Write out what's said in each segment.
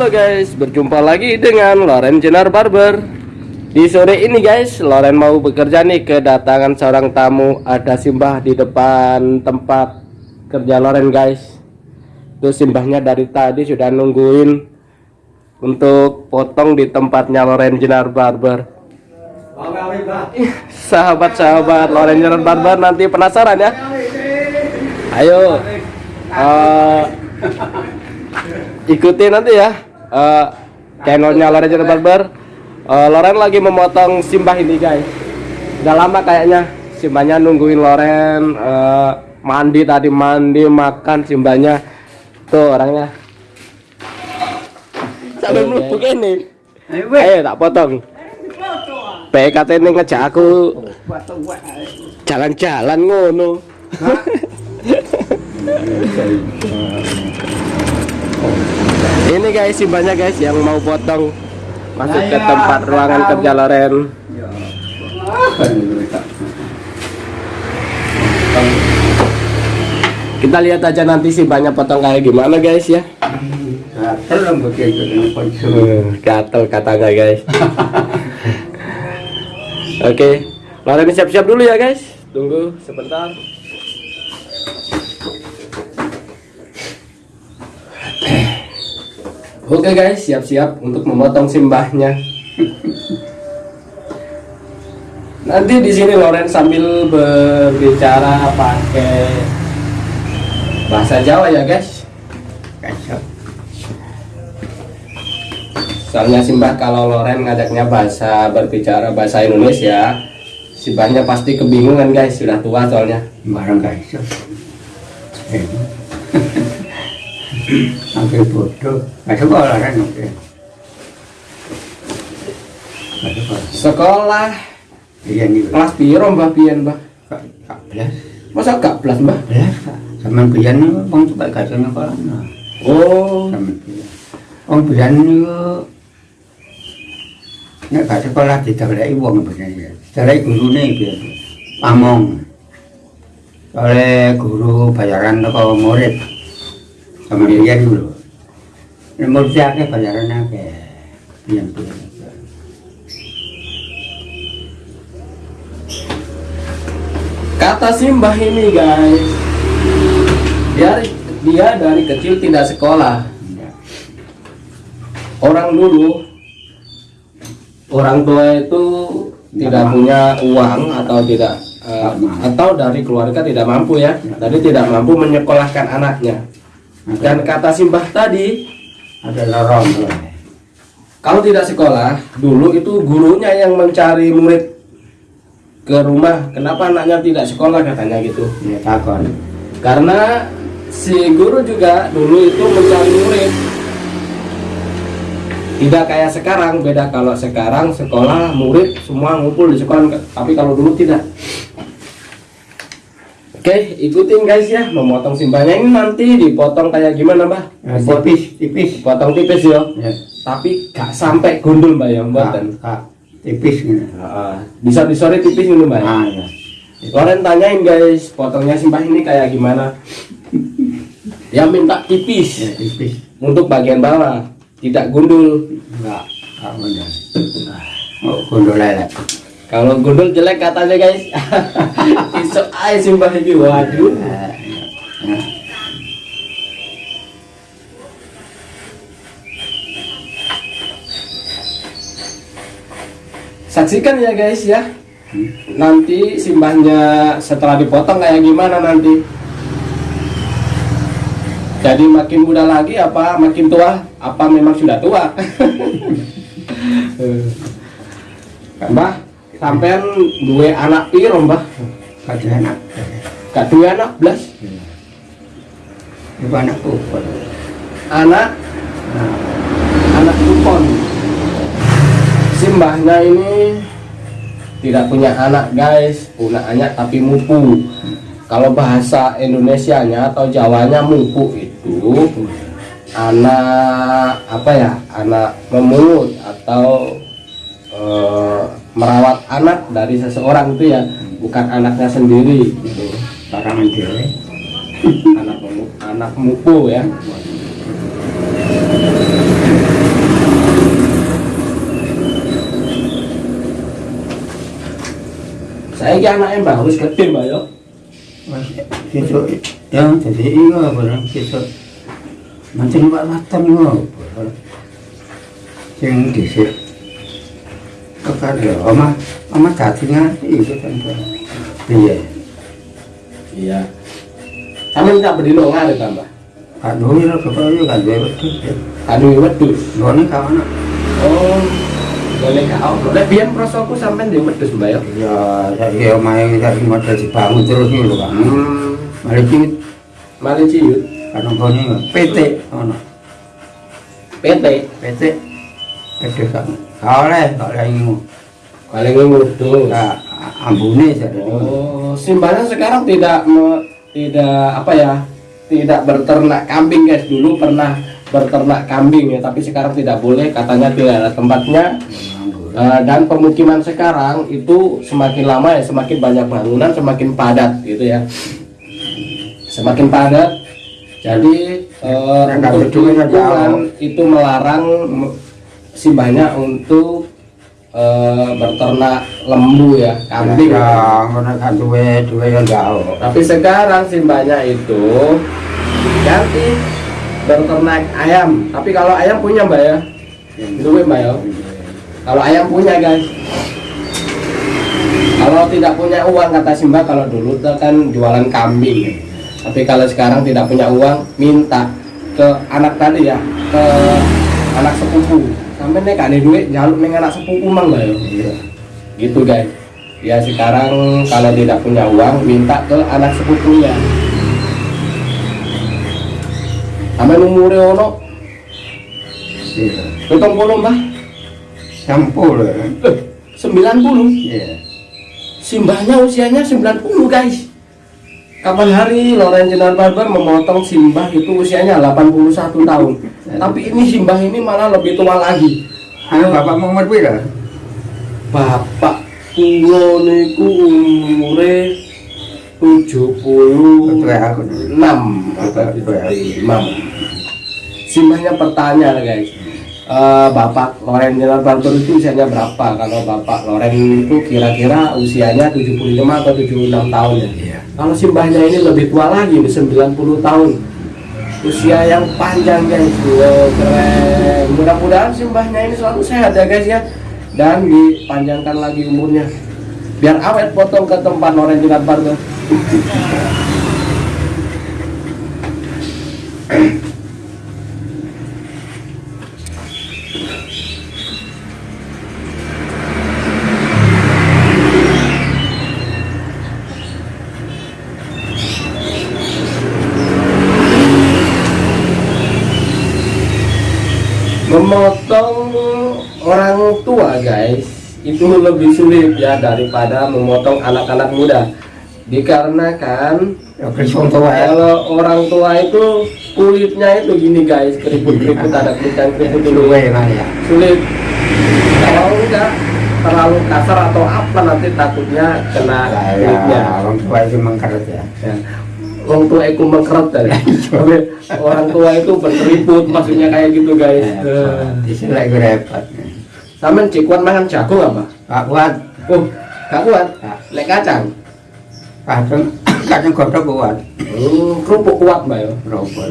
Halo guys, berjumpa lagi dengan Loren Jenar Barber. Di sore ini guys, Loren mau bekerja nih kedatangan seorang tamu. Ada simbah di depan tempat kerja Loren guys. Itu simbahnya dari tadi sudah nungguin Untuk potong di tempatnya Loren Jenar Barber. Sahabat-sahabat Loren Jenar Barber nanti penasaran ya. Ayo uh, ikuti nanti ya uh, channelnya Loren Channel Barber uh, Loren lagi memotong simbah ini guys. Udah lama kayaknya simbahnya nungguin Loren. Uh, mandi tadi mandi makan simbahnya. Tuh orangnya. Sampai melupuk ini. Ayo tak potong. PKT ini ngejak aku. Jalan-jalan ngono ini guys simbahnya guys yang mau potong. Masuk ke tempat ruangan kerja Loren. Kita lihat aja nanti simbahnya potong kayak gimana guys ya. Gatel katanya guys. Oke. Loren siap-siap dulu ya guys. Tunggu sebentar Oke guys, siap-siap untuk memotong simbahnya. Nanti di sini Loren sambil berbicara pakai bahasa Jawa ya guys. Soalnya simbah kalau Loren ngajaknya bahasa berbicara bahasa Indonesia, simbahnya pasti kebingungan guys, sudah tua soalnya. Barang guys. Sampai bodoh. Nggak sekolah kan oke. Sekolah. Iya nih. kelas piro Mbah pian Mbah? Kak kak belas. Masa gak belas Mbah? Belas kak. Sama pian bang coba kasih sekolah. Oh, sama pian. Bang pian Nek gak sekolah didarai wong bener Didarai guru nih pian. Pamong. Oleh guru bayaran ke murid. Sama dia dulu. Murid akeh bayaran akeh. Pian pian. kata Simbah ini guys. Dia dia dari kecil tidak sekolah. Orang dulu orang tua itu tidak punya uang atau tidak eh, atau dari keluarga tidak mampu ya. Jadi tidak mampu menyekolahkan anaknya. Dan kata Simbah tadi, ada lorong tuh. kalau tidak sekolah, dulu itu gurunya yang mencari murid ke rumah. Kenapa anaknya tidak sekolah katanya gitu. Ya takon. Karena si guru juga dulu itu mencari murid. Tidak kayak sekarang, beda kalau sekarang sekolah murid semua ngumpul di sekolah, tapi kalau dulu tidak. Oke, ikutin guys ya, memotong simbahnya ini nanti dipotong kayak gimana, Mbah? Ya, tipis, tipis. Dipotong tipis ya, Ya. tapi gak sampai gundul, Mbak ya, Mbak. Kak, tipis gitu. bisa disore tipis ini, Mbak. ya? Ah, ya. Loren tanyain guys, potongnya simbah ini kayak gimana? Ya minta tipis Ya, tipis. untuk bagian bawah, tidak gundul. Enggak, enggak benar. Oh, gondol lele. Kalau gundul jelek katanya guys. Isok aja simbah ini, waduh. Saksikan ya guys ya. Nanti simbahnya setelah dipotong kayak gimana nanti? Jadi makin muda lagi apa makin tua? Apa memang sudah tua? Mbah, sampean dua anak piro, Mbah? kata enak. Gak dua anak belas. Itu anak puput. Anak Nah, anak kupon. Simbahnya ini tidak punya anak, guys. Punya anak tapi mupu. Kalau bahasa Indonesianya atau Jawanya mupu itu anak apa ya? Anak memungut atau eh, merawat anak dari seseorang itu ya bukan anaknya sendiri. Gitu. Bahkan sendiri anak anak mupu ya. Saya ini anaknya mbak harus gede mbak yo. Besok ya jadi iya barang besok macam pak matan yo yang di sini kepada oma oma dadi ngati itu kan. Iya. Iya. Sampe tak bedino ngare tambah. Kan duwe lho kok yo kan duwe wedhus. Anu wedhus. Ngene kawan. Oh. Boleh kau. Lek biyen prosoku sampean di wedhus mbak yo. Ya saya omahe saiki model dibangun terus iki lho Pak. Hmm. Mari iki Mari ciut. kan nggone PT ono. PT. PT Kan. Oleh kok oleh ngimu. Paling ngudus. Nah, ambune jadi. Oh, Simbana sekarang tidak me- tidak apa ya? Tidak berternak kambing guys. Dulu pernah berternak kambing ya, tapi sekarang tidak boleh katanya tidak ada tempatnya. Eh, dan pemukiman sekarang itu semakin lama ya semakin banyak bangunan semakin padat gitu ya semakin padat jadi nggak untuk lingkungan itu melarang me- simbahnya untuk eh, berternak lembu ya kambing. Ya, kan duwe duwe kan jauh. tapi sekarang simbahnya itu ganti berternak ayam. Tapi kalau ayam punya mbak ya? Duit mbak ya? Kalau ayam punya guys. Kalau tidak punya uang kata Simba kalau dulu tuh kan jualan kambing. Tapi kalau sekarang tidak punya uang minta ke anak tadi ya ke anak sepupu sampai nih ada duit jaluk neng anak sepupu mang mbak ya Iya. gitu guys ya sekarang kalau tidak punya uang minta ke anak sepupunya sama umurnya ono Iya. potong puluh mbah Sampul. eh, 90 Iya. simbahnya usianya 90 guys kapan hari Loren Jenar Barber memotong simbah itu usianya 81 tahun tapi ini simbah ini malah lebih tua lagi Anu bapakmu umur pira? bapak kulo niku umure 76 Betul aku. Betul, imam simbahnya pertanyaan guys Eh, Bapak Loren Jenar Barber itu usianya berapa? Kalau Bapak Loren itu kira-kira usianya 75 atau 76 tahun ya. Iya. Kalau simbahnya ini lebih tua lagi, nih, 90 tahun. Usia yang panjang guys. Wow, keren. Mudah-mudahan simbahnya ini selalu sehat ya guys ya. Dan dipanjangkan lagi umurnya. Biar awet potong ke tempat Loren Jenar Barber. memotong orang tua guys itu lebih sulit ya daripada memotong anak-anak muda dikarenakan Ya tua ya. kalau orang tua itu kulitnya itu gini guys keriput-keriput ada keriput keriput dulu ya. sulit kalau enggak terlalu kasar atau apa nanti takutnya kena kulitnya ya, orang tua itu mengkeret ya. Ya. Orang tua itu mengkeret tadi. Tapi orang tua itu berkeriput maksudnya kayak gitu guys. Eh. Di sini lagi repot. Sampean cikuan makan jagung apa? Pak kuat, Oh, gak kuat. Lek kacang. kadang kadang kodok kuat. Hmm, kerupuk kuat mbak yo. Robol.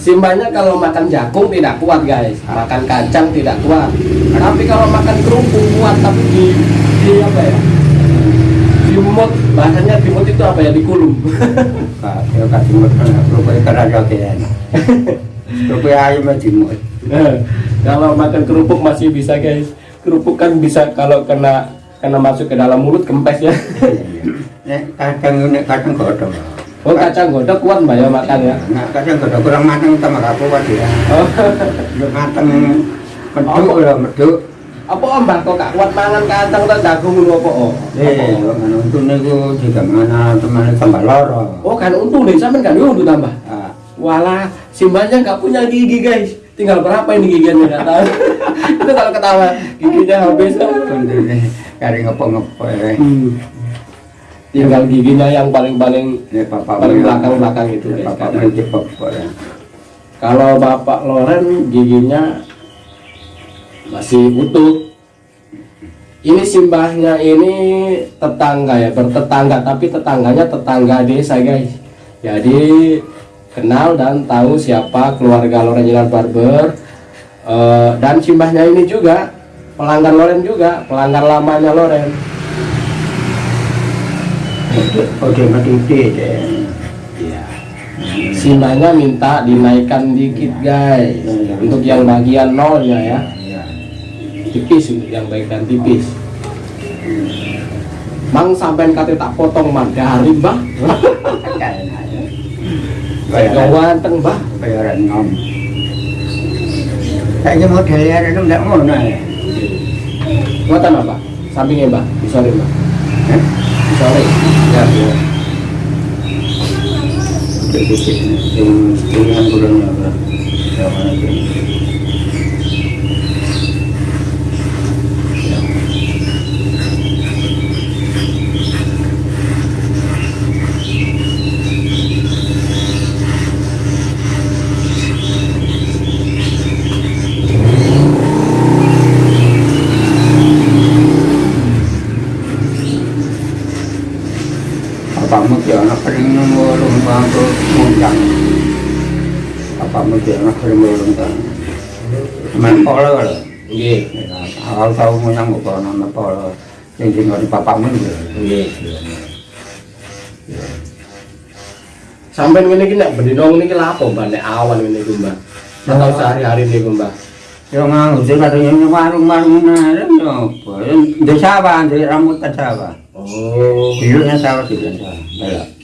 Simbahnya kalau makan jagung tidak kuat guys, makan kacang tidak kuat. Tapi kalau makan kerupuk kuat, tapi di, di apa ya? Di mut, bahasanya di mut itu apa ya? Dikulum. Pak, ya kasih mut kan karena jokian. Rupanya ayam mut. Nah, kalau makan kerupuk masih bisa guys. Kerupuk kan bisa kalau kena kena masuk ke dalam mulut kempes ya. Nek kadang ini kadang kodok. Oh kacang godok kuat mbak ya makan ya. Nah, kadang kodok kurang matang sama gak kuat ya. Oh, matang meduk lah meduk. Apa om mbak kok gak kuat mangan kacang tak jagung lu apa oh? Eh, mana untuk niku juga mana teman tambah loro. Oh kan untung nih sampean kan untung tambah. Ah, Walah, simbahnya nggak punya gigi guys. Tinggal berapa ini giginya nggak tahu. Itu kalau ketawa giginya habis. kondisi kari ngopo-ngopo ya. Hmm. Tinggal giginya yang paling-paling bapak paling belakang-belakang itu guys. bapak ya. Kalau Bapak Loren giginya masih utuh. ini simbahnya ini tetangga ya bertetangga tapi tetangganya tetangga desa guys jadi kenal dan tahu siapa keluarga Loren Jenar Barber Eh, dan simbahnya ini juga pelanggan Loren juga pelanggan lamanya Loren Oke, mati. Iya. simbahnya minta dinaikkan dikit guys untuk yang bagian nolnya ya. Tipis untuk yang bagian tipis Mang sampai kata tak potong mah dari mbah Gak ganteng mbah Bayaran ngom. Kayaknya modelnya ada enggak ngono ya. Muatan apa? Sampingnya mbah, di sore mbah? Di sore Ya, ya. Dikit yang? Ya, mana itu? Apa mesti anak paling nomor lomba tuh mundang. Lomba. Main. Iya tinggal di gitu. Iya Sampai ini kena berdinong ini lapo mbah Nek awan ini ku mbah Atau sehari-hari ini ku mbah Yang nganggur dia katanya "Ini warung-warung nah, apa? Di sawah, di rambutan sawah. Oh Dulunya sawah di. Belak.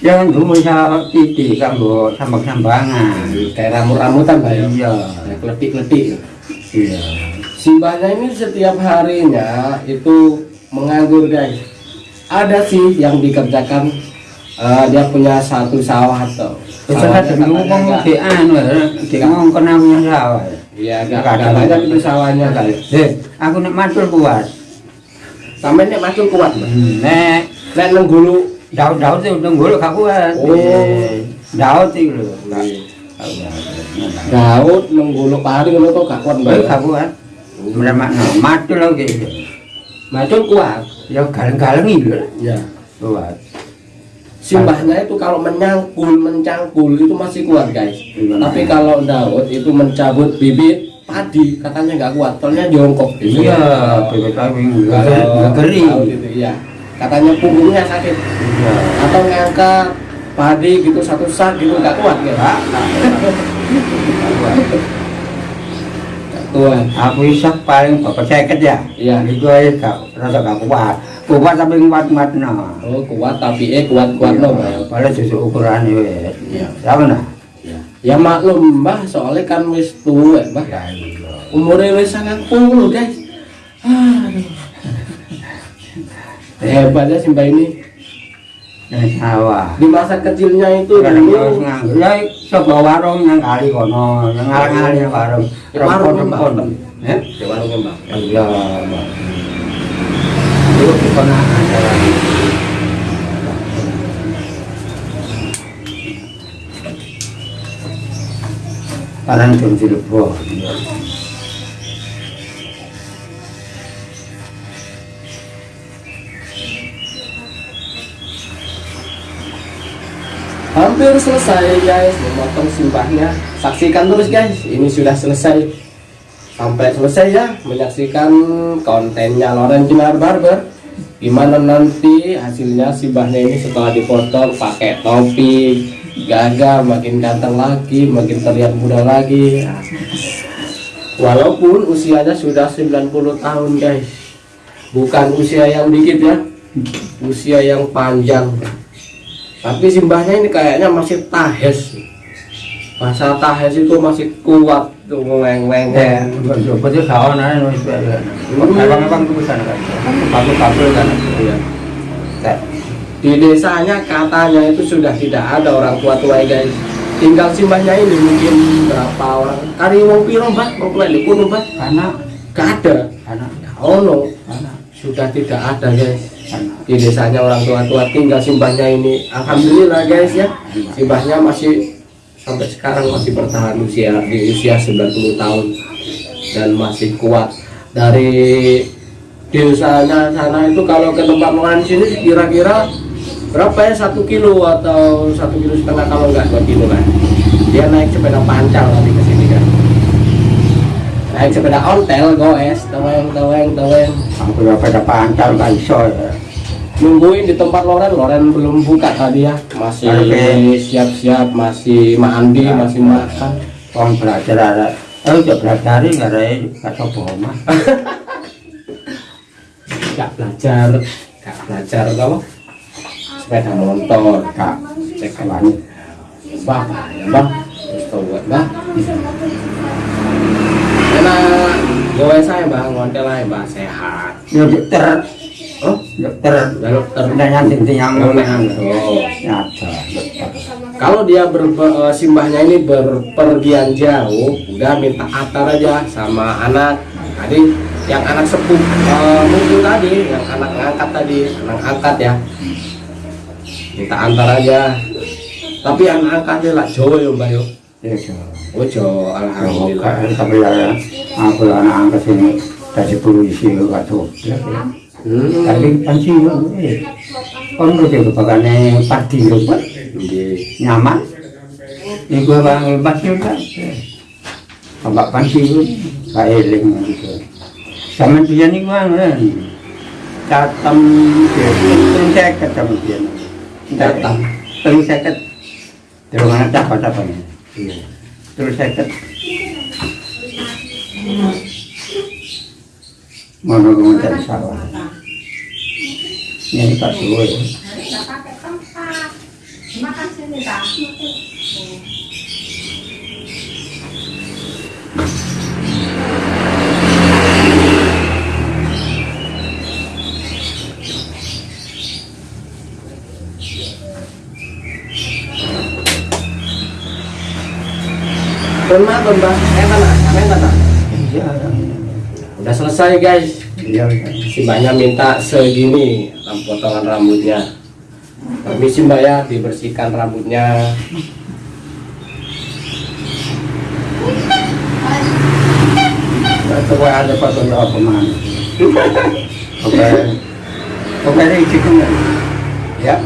Jangan dulu sawah titik kan bu sambang-sambangan. Kayak rambut-rambutan mbah ya Iya, Kayak kletik-kletik iya. Simbahnya ini setiap harinya itu menganggur guys. Ada sih yang dikerjakan eh, dia punya satu sawah atau ada ngomong di anu, di ngomong kena punya sawah. Iya, gak, ada. banyak itu sawahnya guys. Eh, aku nak matul kuat. Sampai nek macul kuat, Mbak. Nek, Nek nenggulu daun-daun itu udah kuat. Oh. Eh, Daun itu lho. Daud nenggulu pari ngono to gak kuat, Mbak. gak kuat. Bener makna, matul lagi. Macul kuat. Ya galeng-galeng itu Ya. kuat. Simbahnya itu kalau menyangkul, mencangkul itu masih kuat, guys. Tapi kalau Daud itu mencabut bibit padi katanya nggak kuat, soalnya jongkok. Iya, Kalau geri. Daud itu iya. Katanya punggungnya sakit Iya. atau ngangkat padi gitu satu sak gitu nggak kuat ya. Gak, gak kuat. Nggak kuat. Aku isap paling bapak seket ya. Iya. Itu aja gak rasa gak kuat. Kuat tapi kuat-kuat no. Oh kuat tapi eh kuat kuat no, Mbak. Padahal susu ukurannya wes. Iya. Sama nah. Ya maklum mbah, soalnya kan wis tua mbah. Ya iya. Umurnya wis sangat puluh guys. Aduh. Hebatnya si mbak ini. Sawah. Di masa kecilnya itu dulu. Ya sebuah warung yang kali kono, yang ngarang-ngarang yang warung. Ya, warung. Rempon-rempon. Ya? di warungnya mbak. Iya, Mbak. Itu di kono acara. Parang jam silbo. Hampir selesai guys memotong simbahnya. Saksikan terus guys. Ini sudah selesai. Sampai selesai ya menyaksikan kontennya Loren Jinar Barber. Gimana nanti hasilnya simbahnya ini setelah dipotong pakai topi, gagah makin ganteng lagi, makin terlihat muda lagi. Walaupun usianya sudah 90 tahun guys. Bukan usia yang dikit ya. Usia yang panjang tapi simbahnya ini kayaknya masih tahes masa tahes itu masih kuat tuh ngeng-ngeng Eh, betul kawan ada nulis ya. Abang-abang tuh ke sana kan. Kabel-kabel kan. Iya. Teh. di desanya katanya itu sudah tidak ada orang tua tua guys tinggal simbahnya ini mungkin berapa orang kari wong piro mbak mau di kuno mbak Anak, gak ada anak, no anak, sudah tidak ada guys. Di desanya orang tua tua tinggal simbahnya ini. Alhamdulillah guys ya. Simbahnya masih sampai sekarang masih bertahan usia di usia 90 tahun dan masih kuat. Dari desanya sana itu kalau ke tempat makan sini kira-kira berapa ya? Satu kilo atau satu kilo setengah kalau nggak dua kilo kan? Dia naik sepeda pancal nanti ke sini kan? Naik sepeda ontel goes taweng taweng taweng ya pada pancal gak iso ya. Nungguin di tempat Loren. Loren belum buka tadi ya. Masih siap-siap masih mandi masih makan. Orang belajar ada. Eh udah belajar nggak ada kata bohong nggak belajar nggak belajar kalau sepeda motor Kak, cek kawan. bang ya bang terus tau buat bang enak. Gue saya bang ngontel aja bang sehat. Ya dokter, oh dokter. dokter nyanting yang Oh, oh. Ya kalau dia ber, eh, simbahnya ini berpergian jauh udah minta atar aja sama anak tadi yang anak sepuh eh, mungkin tadi yang anak ngangkat tadi anak angkat ya minta antar aja tapi anak angkatnya lah Jawa ya mbak yo Ya so. oh Jawa alhamdulillah. Tapi ya aku anak angkat sini dari polisi gak. Pensiun. eh. Kon udah kebakane padi. Nggih. nyaman gue bang pasir kan bapak pensiun gak eling gitu sama dia nih gue kan catam terus saya ketemu dia Catam? terus saya ket terus mana dapat apa nih Iya. terus saya ket nunggu mencari sawah ini pak suwe Nggak pakai tempat. Makan sini, Pak. Udah selesai guys. iya Si mbaknya minta segini potongan rambutnya. Permisi mbak ya, dibersihkan rambutnya. Coba ada foto ya apa mana? Oke. Oke ini cikum ya. Ya.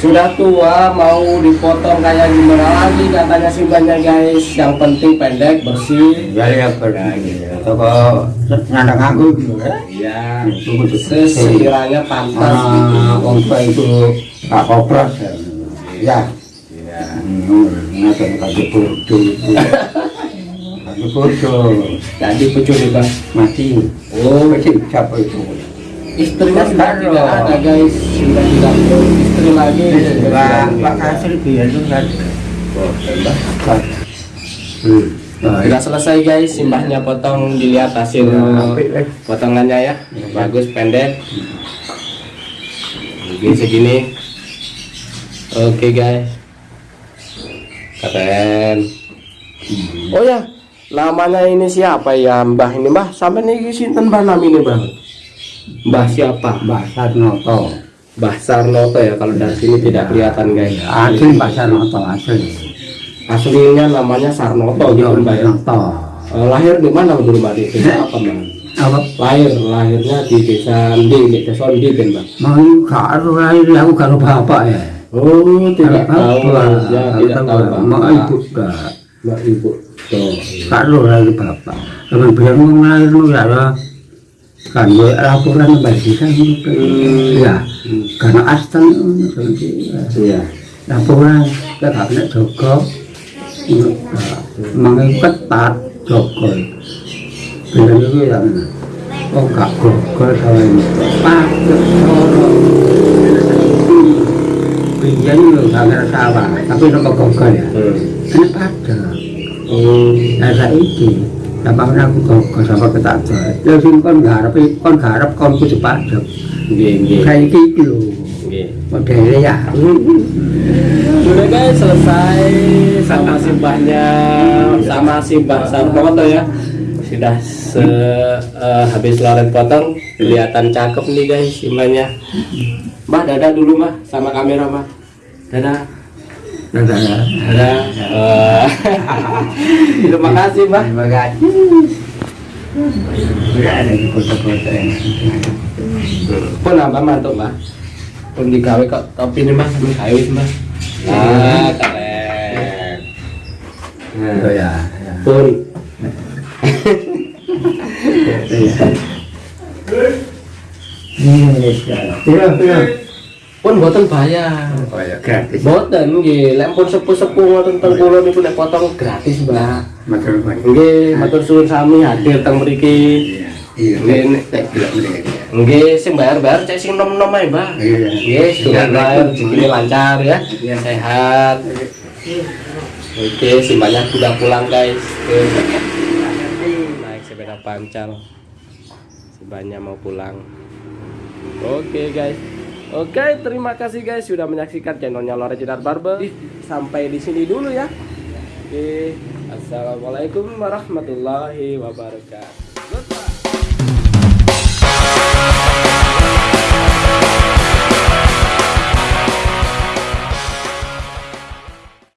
Sudah tua mau dipotong kayak gimana lagi katanya si mbaknya guys. Yang penting pendek, bersih. Ya ya pergi. Toko nyandang aku gitu ya. Iya. Sekiranya pantas gitu. Ah, tua itu tak kopras ya. Ya. Iya. Hmm, ngatain kaki burdu. Kaki burdu. Mati. Oh, Kecil siapa itu? istrinya sudah tidak ada guys. Sudah tidak ada istri lagi. Pak Pak Kasir biar tuh kan. Oh. Hmm. Nah, Sudah selesai guys, simbahnya potong dilihat hasil Apik, eh. potongannya ya. Bagus pendek. Begini segini. Oke guys. Keren. Oh ya, namanya ini siapa ya Mbah ini Mbah? Sampai nih sinten Mbah nam ini Mbah? Mbah siapa? Mbak Sarnoto. Mbah Sarnoto ya kalau dari sini tidak kelihatan guys. Asli Mbak Sarnoto asli. Aslinya namanya Sarnoto gitu Mbah ya. Sarnoto. Eh, lahir di mana dulu Mbak? Di desa apa Mbak? Apa? lahir lahirnya di desa Ndi di desa Ndi kan bang Mau karo lahir aku karo bapak ya. oh tidak tahu ya tidak tahu Mau ibu dah. mbak ibu tuh Karo lahir bapak. Kalau biar mau lahir lu ya lah. Kan gue laporan bagi kan ya karena astan iya laporan ke kabinet Joko mengikat ketat Joko bilang itu ya oh gak gogol sama ini pakai soro biar itu gak ngerasa sawah tapi nopo gogol ya hmm. ini pada oh nah saya ini Gampang aku gogol sama ketat ya sing kon garap kon garap kon kudu padha nggih nggih kayak gitu lho nggih modelnya ya Udah guys selesai sama simbahnya sama simbah Sarmoto ya. Sudah se eh, habis loren potong kelihatan cakep nih guys simbahnya. Mbak dadah dulu Mbak sama kamera Mbak dadah. Dadah. Ya. dadah. Eh, terima kasih Mbak Terima kasih. Tidak ada di kota-kota yang Pun apa mantuk mbak? Pun digawe kok topi nih mbak, sambil gawe mbak. Nah, keren. Oh Nah, ya, ya. pun Iya, iya, iya. pun boten bayar. Oh ya, gratis. Boten nggih, lek pun sepuh-sepuh ngoten teng kula niku lek potong gratis, Mbak. Matur nuwun. Nggih, matur suwun sami hadir teng mriki. Iya, iya. Nggih, nek- Tak bilang mereka. Nggih, sing bayar-bayar cek sing nom-nom ae, Mbak. Iya. Nggih, lain rezekine lancar ya. Iya. Sehat. Oke, simbahnya sudah pulang, guys. Naik sepeda pancal. Simbahnya mau pulang. Oke, guys. Oke, terima kasih guys sudah menyaksikan channelnya Lore Jedar Barber. Sampai di sini dulu ya. Oke, assalamualaikum warahmatullahi wabarakatuh.